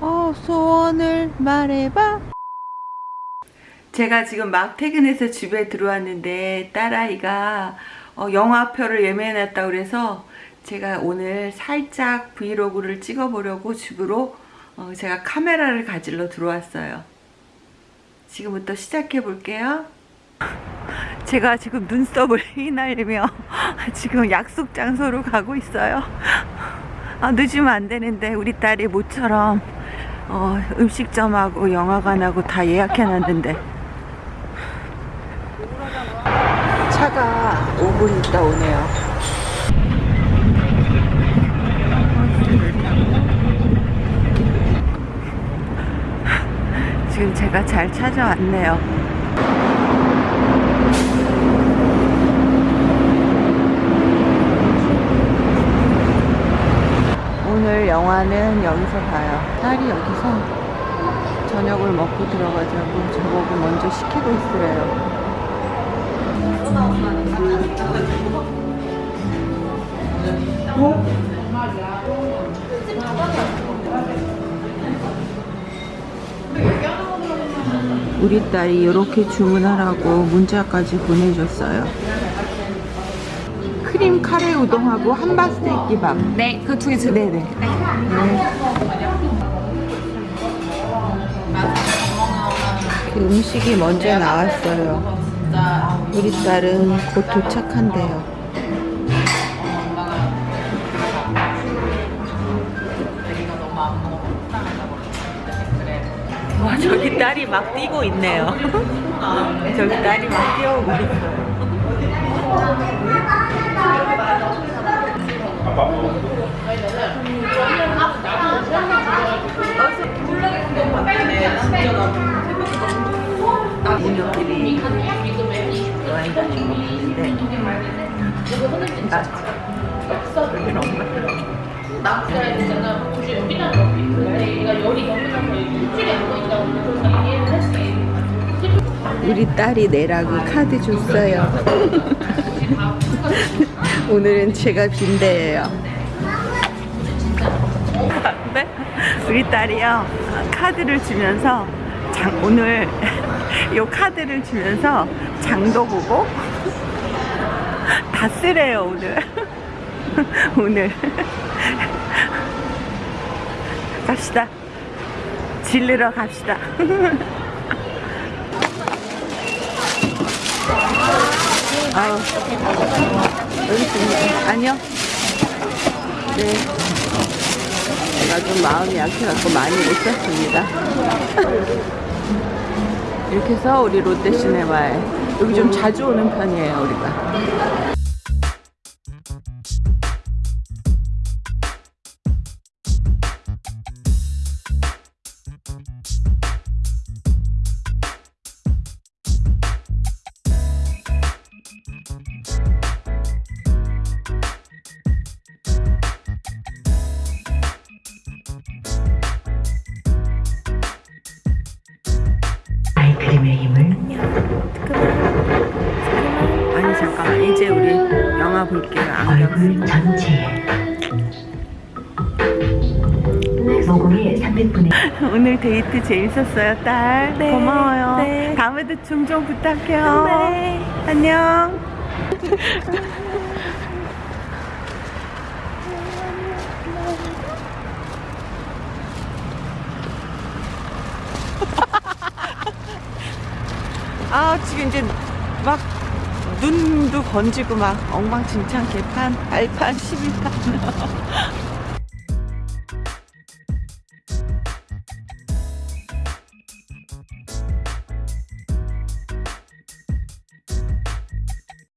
어, 소원을 말해봐. 제가 지금 막 퇴근해서 집에 들어왔는데 딸아이가 어, 영화표를 예매해 놨다고 그래서 제가 오늘 살짝 브이로그를 찍어 보려고 집으로 어, 제가 카메라를 가지러 들어왔어요. 지금부터 시작해 볼게요. 제가 지금 눈썹을 휘날리며 지금 약속 장소로 가고 있어요. 아, 늦으면 안 되는데 우리 딸이 모처럼 어, 음식점하고 영화관하고 다 예약해놨는데 차가 5분 있다 오네요. 지금 제가 잘 찾아왔네요. 오늘 영화는 여기서 봐요. 딸이 여기서 저녁을 먹고 들어가자고 저보고 먼저 시키고 있으래요. 우리 딸이 이렇게 주문하라고 문자까지 보내줬어요. 크림 카레 우동하고 한바 스테이크 기밥. 네, 그 두 개 주. 네네. 그 음식이 먼저 나왔어요. 우리 딸은 곧 도착한대요. 와 저기 딸이 막 뛰고 있네요. 저기 딸이 막 뛰어오고 있어요. 우리 딸이 내라고 카드 줬어요. 오늘은 제가 빈대예요. 네? 우리 딸이요 카드를 주면서 장, 오늘 요 카드를 주면서 장도 보고 다 쓰래요 오늘. 오늘. 갑시다. 질르러 갑시다. 아우 여기 있습니다. 아니요 네 제가 좀 마음이 약해갖고 많이 못 샀습니다. 이렇게 해서 우리 롯데시네마에 여기 좀 자주 오는 편이에요 우리가 영화 볼게요. 안경 얼굴 전체에. 모공의 300분의 오늘 데이트 재밌었어요 딸. 네, 고마워요. 네. 다음에도 종종 부탁해요. 네. 안녕. 아 지금 이제 막 눈도 번지고 막 엉망진창 개판 발판 12판